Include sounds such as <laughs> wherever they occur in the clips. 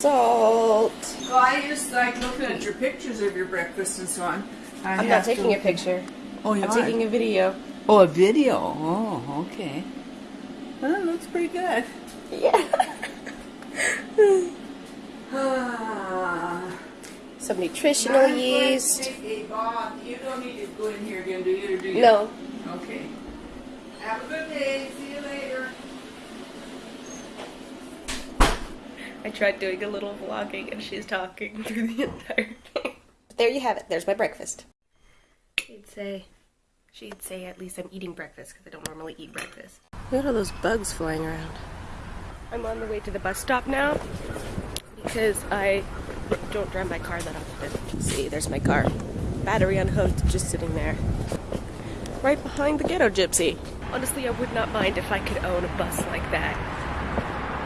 Salt. I just like looking at your pictures of your breakfast and so on. I am not taking to... a picture. Oh, you I'm are? taking a video. Oh, a video. Oh, okay. Well, that looks pretty good. Yeah. <laughs> Ah. Some nutritional I'm going to yeast. take. You don't need to go in here again, do you? Or do you? No. Okay. Have a good day. See you later. I tried doing a little vlogging and she's talking <laughs> through the entire thing. But there you have it. There's my breakfast. She'd say, she'd say at least I'm eating breakfast because I don't normally eat breakfast. Look at all those bugs flying around. I'm on the way to the bus stop now because I don't drive my car that often. See, there's my car. Battery unhooked, just sitting there. Right behind the ghetto gypsy. Honestly, I would not mind if I could own a bus like that.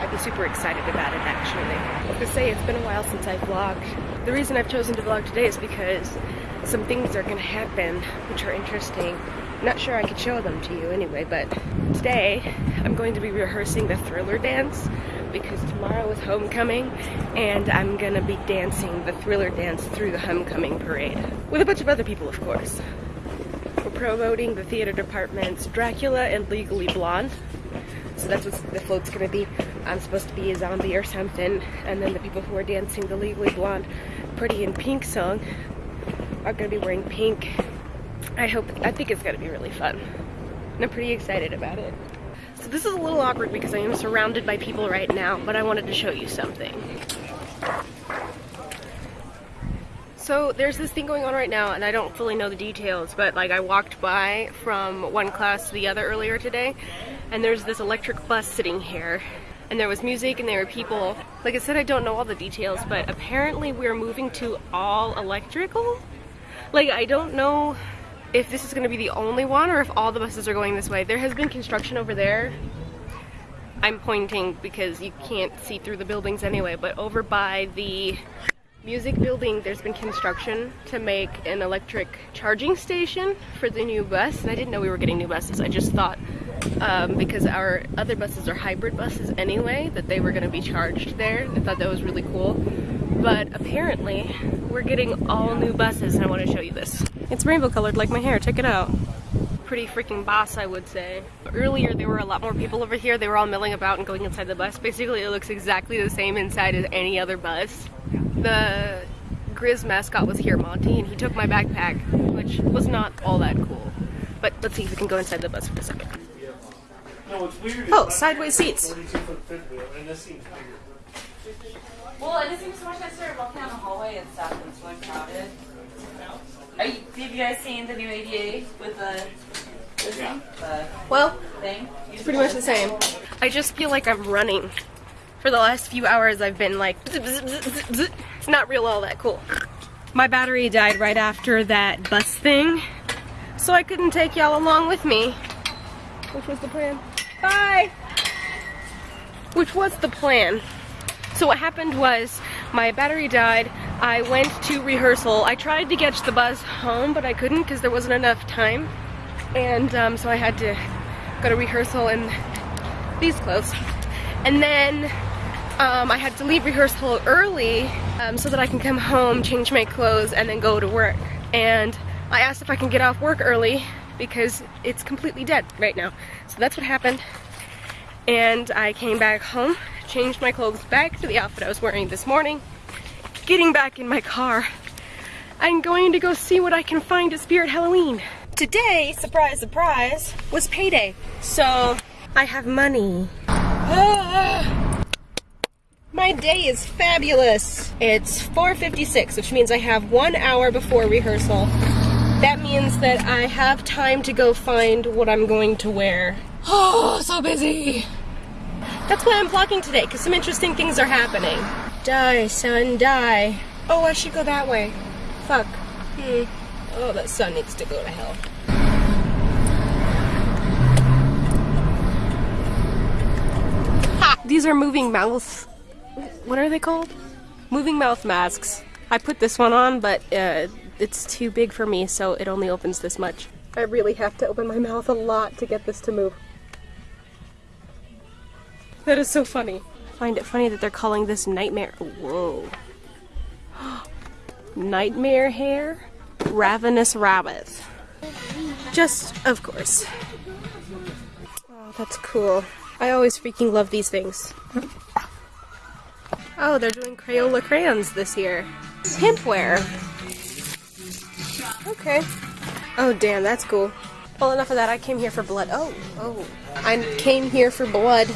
I'd be super excited about it actually. To say it's been a while since I vlogged. The reason I've chosen to vlog today is because some things are gonna happen which are interesting. I'm not sure I could show them to you anyway, but today I'm going to be rehearsing the thriller dance because tomorrow is homecoming and I'm gonna be dancing the thriller dance through the homecoming parade. With a bunch of other people, of course. We're promoting the theater department's Dracula and Legally Blonde. So that's what the float's gonna be. I'm supposed to be a zombie or something, and then the people who are dancing the Legally Blonde Pretty in Pink song are gonna be wearing pink. I hope, I think it's gonna be really fun. And I'm pretty excited about it. So this is a little awkward because I am surrounded by people right now, but I wanted to show you something. So there's this thing going on right now, and I don't fully know the details, but like I walked by from one class to the other earlier today, and there's this electric bus sitting here, and there was music and there were people. Like I said, I don't know all the details, but apparently we're moving to all electrical. Like I don't know if this is going to be the only one or if all the buses are going this way. There has been construction over there. I'm pointing because you can't see through the buildings anyway, but over by the music building there's been construction to make an electric charging station for the new bus and I didn't know we were getting new buses I just thought um, because our other buses are hybrid buses anyway that they were going to be charged there I thought that was really cool but apparently we're getting all new buses and I want to show you this. It's rainbow colored like my hair check it out. Pretty freaking boss I would say. Earlier there were a lot more people over here they were all milling about and going inside the bus. Basically it looks exactly the same inside as any other bus. The Grizz mascot was here, Monte, and he took my backpack, which was not all that cool. But let's see if we can go inside the bus for a second. No, Oh, sideways seats. 42 foot fifth wheel, and this seems bigger. Well, it just seems so much nicer walking down the hallway and stuff and it's really crowded. Are you, have you guys seen the new ADA with the this thing? The Well, thing? it's pretty much the same. I just feel like I'm running. For the last few hours I've been like, bzz, bzz, bzz, bzz, bzz. it's not real all that cool. My battery died right after that bus thing, so I couldn't take y'all along with me. Which was the plan. Bye! Which was the plan. So what happened was my battery died. I went to rehearsal. I tried to catch the bus home, but I couldn't because there wasn't enough time. And um, so I had to go to rehearsal in these clothes. And then um, I had to leave rehearsal early um, so that I can come home, change my clothes, and then go to work. And I asked if I can get off work early because it's completely dead right now. So that's what happened. And I came back home, changed my clothes back to the outfit I was wearing this morning, getting back in my car. I'm going to go see what I can find at Spirit Halloween. Today, surprise, surprise, was payday. So I have money. Ah. <gasps> My day is fabulous. It's 4.56, which means I have one hour before rehearsal. That means that I have time to go find what I'm going to wear. Oh, <gasps> so busy. That's why I'm vlogging today, because some interesting things are happening. Die, son, die. Oh, I should go that way. Fuck. Hmm. Oh, that sun needs to go to hell. Ha! These are moving mouth. What are they called? Moving mouth masks. I put this one on, but uh, it's too big for me, so it only opens this much. I really have to open my mouth a lot to get this to move. That is so funny. I find it funny that they're calling this nightmare. Whoa. <gasps> Nightmare hair, ravenous rabbit. Just, of course. Oh, that's cool. I always freaking love these things. Oh, they're doing Crayola crayons this year. Pimpware. Okay. Oh, damn, that's cool. Well, enough of that. I came here for blood. Oh, oh. I came here for blood.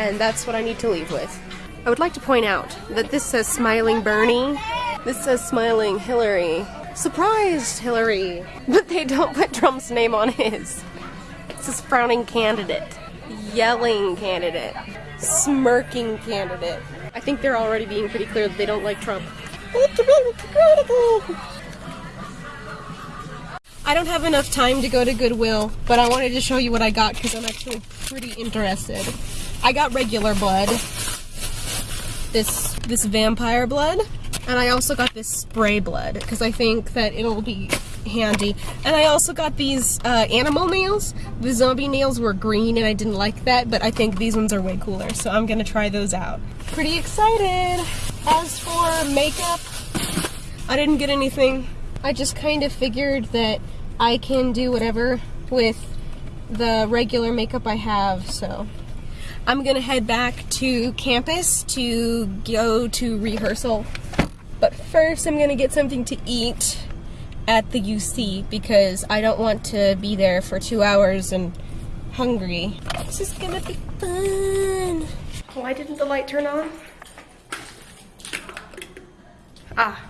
And that's what I need to leave with. I would like to point out that this says Smiling Bernie. This says Smiling Hillary. Surprised Hillary! <laughs> But they don't put Trump's name on his. It says frowning candidate. Yelling candidate. Smirking candidate. I think they're already being pretty clear that they don't like Trump. I don't have enough time to go to Goodwill, but I wanted to show you what I got because I'm actually pretty interested. I got regular blood, this this vampire blood, and I also got this spray blood because I think that it'll be handy. And I also got these uh, animal nails. The zombie nails were green and I didn't like that, but I think these ones are way cooler, so I'm gonna try those out. Pretty excited! As for makeup, I didn't get anything. I just kind of figured that I can do whatever with the regular makeup I have, so I'm gonna head back to campus to go to rehearsal. But first I'm gonna get something to eat at the UC because I don't want to be there for two hours and hungry. This is gonna be fun. Why didn't the light turn on? Ah,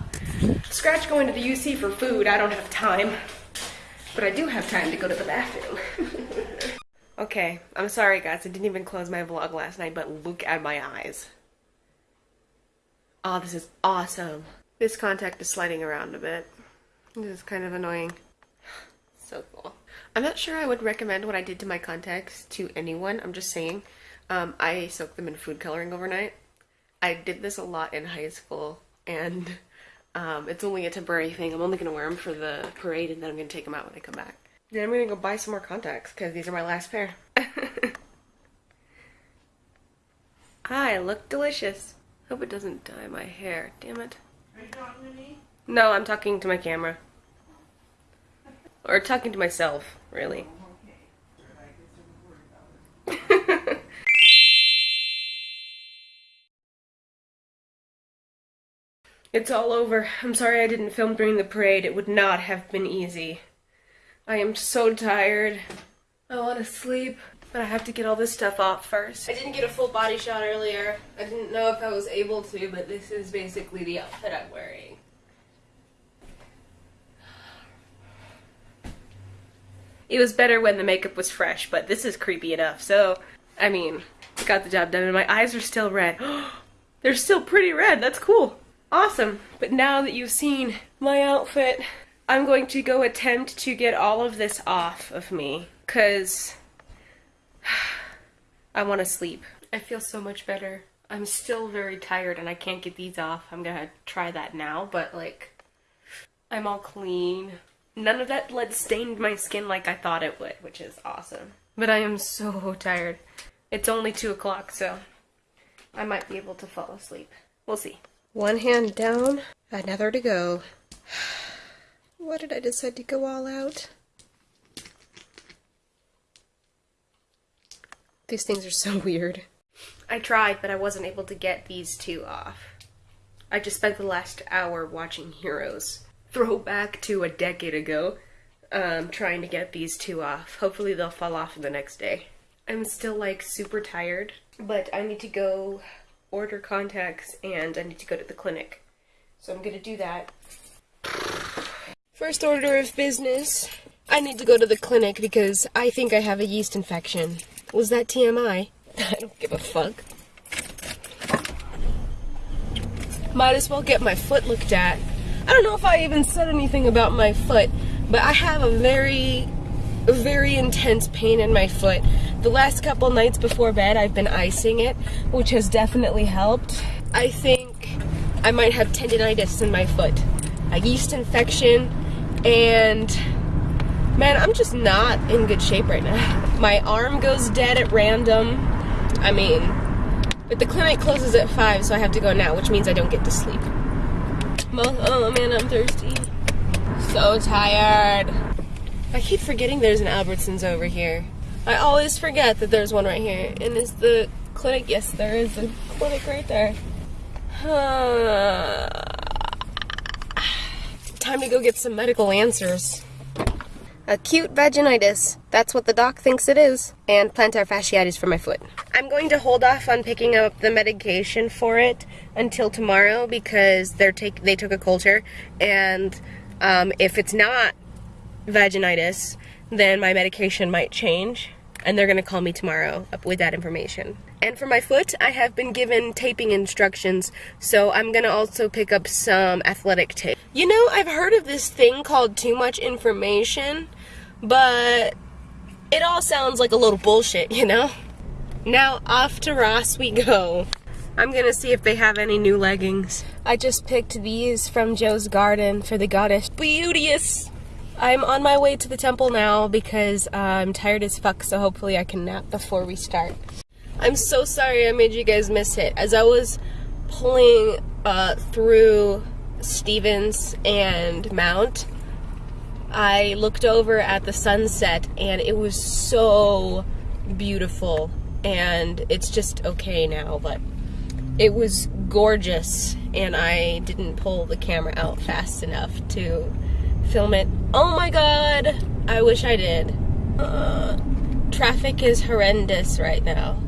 scratch going to the UC for food. I don't have time. But I do have time to go to the bathroom. <laughs> okay, I'm sorry guys. I didn't even close my vlog last night, but look at my eyes. Oh, this is awesome. This contact is sliding around a bit. This is kind of annoying. <sighs> So cool. I'm not sure I would recommend what I did to my contacts to anyone. I'm just saying. Um, I soaked them in food coloring overnight. I did this a lot in high school, and um, it's only a temporary thing. I'm only going to wear them for the parade, and then I'm going to take them out when I come back. Then I'm to go buy some more contacts, because these are my last pair. <laughs> I look delicious. Hope it doesn't dye my hair. Damn it. Are you talking to me? No, I'm talking to my camera. Or talking to myself, really. Oh, <laughs> it's all over. I'm sorry I didn't film during the parade. It would not have been easy. I am so tired. I want to sleep, but I have to get all this stuff off first. I didn't get a full body shot earlier. I didn't know if I was able to, but this is basically the outfit I'm wearing. It was better when the makeup was fresh, but this is creepy enough. So, I mean, I got the job done and my eyes are still red. <gasps> They're still pretty red. That's cool. Awesome. But now that you've seen my outfit, I'm going to go attempt to get all of this off of me because <sighs> I want to sleep. I feel so much better. I'm still very tired and I can't get these off. I'm gonna try that now, but like, I'm all clean. None of that blood stained my skin like I thought it would, which is awesome. But I am so tired. It's only 2 o'clock, so I might be able to fall asleep. We'll see. One hand down, another to go. <sighs> Why did I decide to go all out? These things are so <laughs> weird. I tried, but I wasn't able to get these two off. I just spent the last hour watching Heroes. Throwback to a decade ago, um, trying to get these two off. Hopefully they'll fall off the next day. I'm still like super tired, but I need to go order contacts and I need to go to the clinic. So I'm gonna do that. First order of business. I need to go to the clinic because I think I have a yeast infection. Was that TMI? <laughs> I don't give a fuck. Might as well get my foot looked at. I don't know if I even said anything about my foot, but I have a very, very intense pain in my foot. The last couple nights before bed, I've been icing it, which has definitely helped. I think I might have tendonitis in my foot, a yeast infection, and man, I'm just not in good shape right now. <laughs> My arm goes dead at random. I mean, but the clinic closes at 5, so I have to go now, which means I don't get to sleep. Oh man, I'm thirsty. So tired. I keep forgetting there's an Albertsons over here. I always forget that there's one right here. And is the clinic? Yes, there is a clinic right there. Time to go get some medical answers. Acute vaginitis. That's what the doc thinks it is. And plantar fasciitis for my foot. I'm going to hold off on picking up the medication for it until tomorrow because they're take they took a culture and um, if it's not vaginitis, then my medication might change and they're gonna call me tomorrow with that information. And for my foot, I have been given taping instructions, so I'm gonna also pick up some athletic tape. You know, I've heard of this thing called too much information, but it all sounds like a little bullshit, you know? Now off to Ross we go. I'm gonna see if they have any new leggings. I just picked these from Joe's Garden for the goddess Beauteous. I'm on my way to the temple now because uh, I'm tired as fuck, so hopefully I can nap before we start. I'm so sorry I made you guys miss it. As I was pulling uh, through Stephens and Mount, I looked over at the sunset and it was so beautiful. And it's just okay now, but it was gorgeous and I didn't pull the camera out fast enough to film it. Oh my god! I wish I did. Uh, traffic is horrendous right now.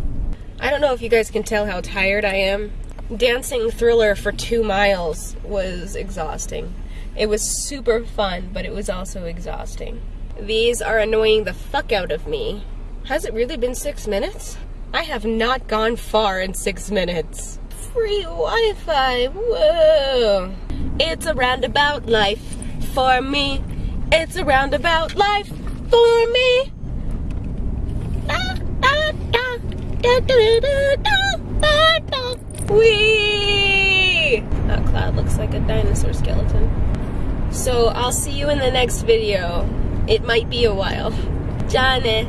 I don't know if you guys can tell how tired I am. Dancing Thriller for two miles was exhausting. It was super fun, but it was also exhausting. These are annoying the fuck out of me. Has it really been six minutes? I have not gone far in six minutes. Free Wi-Fi, whoa! It's a roundabout life for me. It's a roundabout life for me. Wee! That cloud looks like a dinosaur skeleton. So I'll see you in the next video. It might be a while. Johnny.